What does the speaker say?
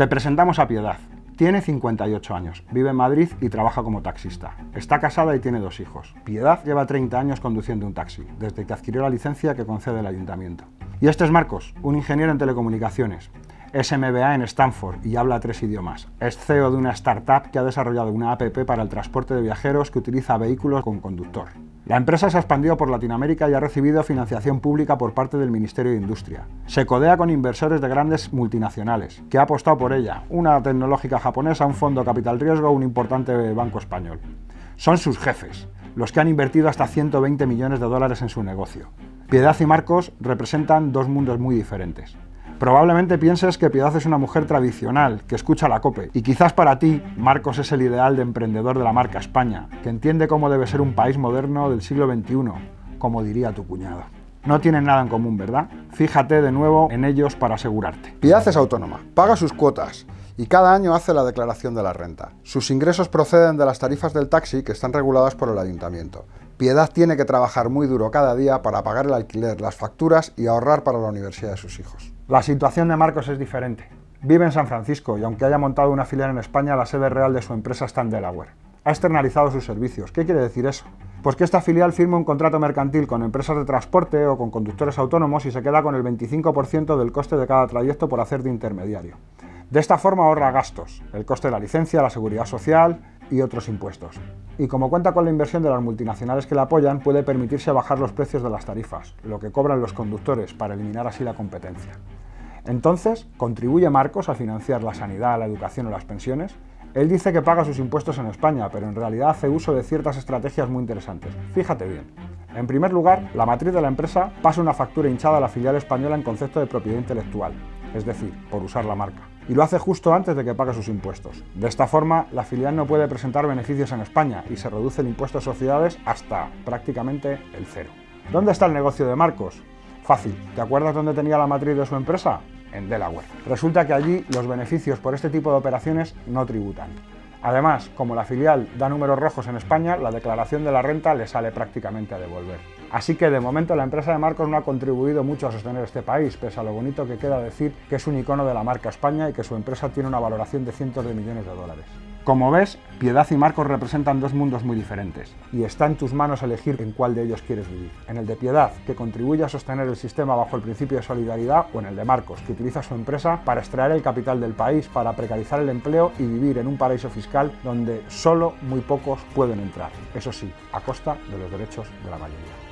Te presentamos a Piedad. Tiene 58 años, vive en Madrid y trabaja como taxista. Está casada y tiene dos hijos. Piedad lleva 30 años conduciendo un taxi, desde que adquirió la licencia que concede el ayuntamiento. Y este es Marcos, un ingeniero en telecomunicaciones. Es MBA en Stanford y habla tres idiomas. Es CEO de una startup que ha desarrollado una app para el transporte de viajeros que utiliza vehículos con conductor. La empresa se ha expandido por Latinoamérica y ha recibido financiación pública por parte del Ministerio de Industria. Se codea con inversores de grandes multinacionales, que ha apostado por ella, una tecnológica japonesa, un fondo capital riesgo, un importante banco español. Son sus jefes, los que han invertido hasta 120 millones de dólares en su negocio. Piedad y Marcos representan dos mundos muy diferentes. Probablemente pienses que Piedad es una mujer tradicional, que escucha la COPE, y quizás para ti, Marcos es el ideal de emprendedor de la marca España, que entiende cómo debe ser un país moderno del siglo XXI, como diría tu cuñado. No tienen nada en común, ¿verdad? Fíjate de nuevo en ellos para asegurarte. Piedad es autónoma, paga sus cuotas y cada año hace la declaración de la renta. Sus ingresos proceden de las tarifas del taxi que están reguladas por el ayuntamiento. Piedad tiene que trabajar muy duro cada día para pagar el alquiler, las facturas y ahorrar para la universidad de sus hijos. La situación de Marcos es diferente. Vive en San Francisco y aunque haya montado una filial en España, la sede real de su empresa está en Delaware. Ha externalizado sus servicios. ¿Qué quiere decir eso? Pues que esta filial firma un contrato mercantil con empresas de transporte o con conductores autónomos y se queda con el 25% del coste de cada trayecto por hacer de intermediario. De esta forma ahorra gastos, el coste de la licencia, la seguridad social y otros impuestos. Y como cuenta con la inversión de las multinacionales que la apoyan, puede permitirse bajar los precios de las tarifas, lo que cobran los conductores, para eliminar así la competencia. Entonces, ¿contribuye Marcos a financiar la sanidad, la educación o las pensiones? Él dice que paga sus impuestos en España, pero en realidad hace uso de ciertas estrategias muy interesantes. Fíjate bien. En primer lugar, la matriz de la empresa pasa una factura hinchada a la filial española en concepto de propiedad intelectual, es decir, por usar la marca. Y lo hace justo antes de que pague sus impuestos. De esta forma, la filial no puede presentar beneficios en España y se reduce el impuesto a sociedades hasta prácticamente el cero. ¿Dónde está el negocio de Marcos? Fácil, ¿te acuerdas dónde tenía la matriz de su empresa? En Delaware. Resulta que allí los beneficios por este tipo de operaciones no tributan. Además, como la filial da números rojos en España, la declaración de la renta le sale prácticamente a devolver. Así que de momento la empresa de Marcos no ha contribuido mucho a sostener este país, pese a lo bonito que queda decir que es un icono de la marca España y que su empresa tiene una valoración de cientos de millones de dólares. Como ves, Piedad y Marcos representan dos mundos muy diferentes, y está en tus manos elegir en cuál de ellos quieres vivir. En el de Piedad, que contribuye a sostener el sistema bajo el principio de solidaridad, o en el de Marcos, que utiliza su empresa para extraer el capital del país, para precarizar el empleo y vivir en un paraíso fiscal donde solo muy pocos pueden entrar. Eso sí, a costa de los derechos de la mayoría.